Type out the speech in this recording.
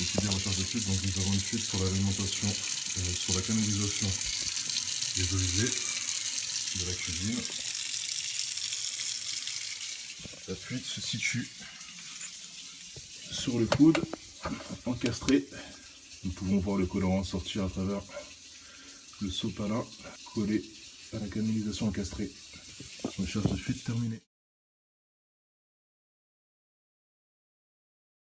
nous avons une fuite sur l'alimentation, euh, sur la canalisation des eaux de la cuisine. La fuite se situe sur le coude, encastré. Nous pouvons voir le colorant sortir à travers le sopalin collé à la canalisation encastrée. Recherche de fuite terminée.